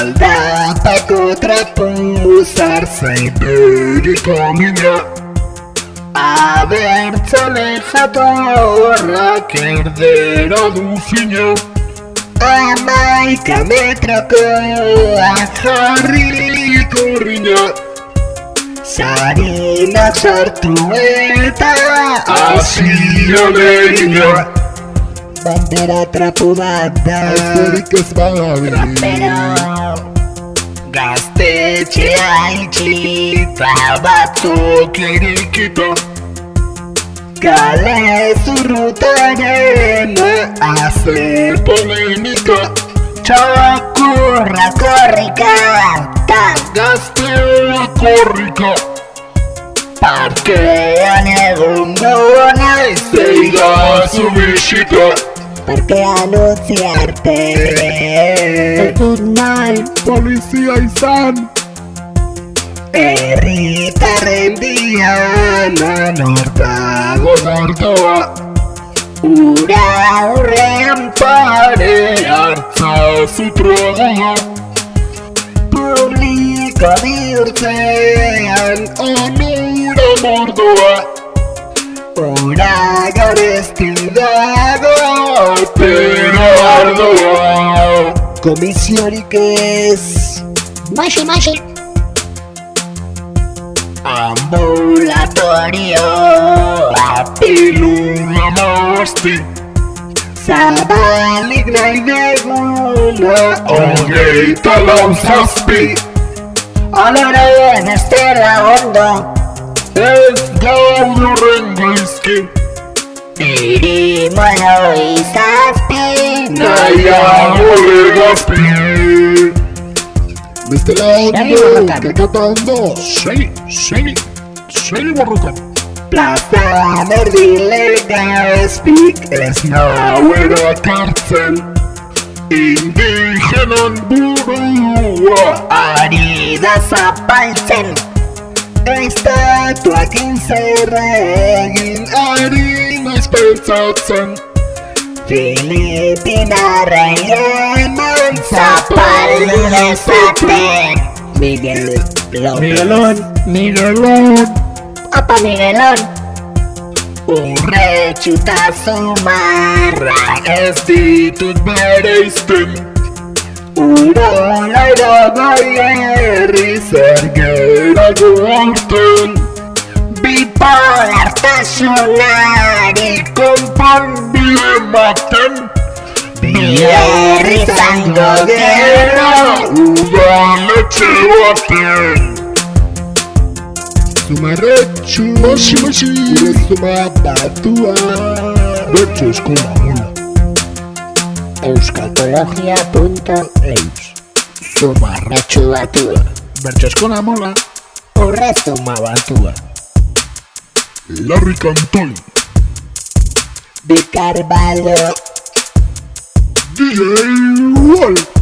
Когда по тропу сарсы берегу меня Abertzale jatorrak erdera du fina Amaika metrakoa jarri korrina Zarena sartu eta Asia legina Bandera trapu bat da Asterik ez badabil Rapero Gaztetxea itxita batzuk irikita Kale zurrutaren azer polemika Txakurra korrika ta gaztea korrika Parkean egun naiz eidazu bisita Parkean utzi arte Ez dut nahi Polizia izan Herritarren diana nortago nortoa Ura horrean pare hartza zutroa Publiko bihurtzean onura mordoa Ura garezti ez Maxi, maxi. Ambulatorio. Apilula mozti Zabalik nahi deguna Hogeita lau zazpi Oloren estela ondo. Ez gaur horren gaizki Iri mono izazpi. Nahiago legazpi Bestela Segi ondo borrokan. Kekatando Segi, segi, segi borrokan Plaza Berdilega espik ez nauero akartzen Indigenon burua ari da zapaltzen Estatuak inzerregin ari naiz pentsatzen Filipinarren eman zapaldu dezaten Miguel López Miguelón Miguelón Apa Miguelón. Urretxuta zumarra ez ditut bereizten Urola iragai herri zer gerago aurten Bipolartasunari zaten Bier izango gero Udaletxe baten Zumarretxu Moxi, moxi Gure zuma batua. Bertxo eskola mula Euskaltologia.eus Zumarretxu batua. Bertxo eskola mula Horre batua. Larry Cantoni de Carvalho. DJ Wolf.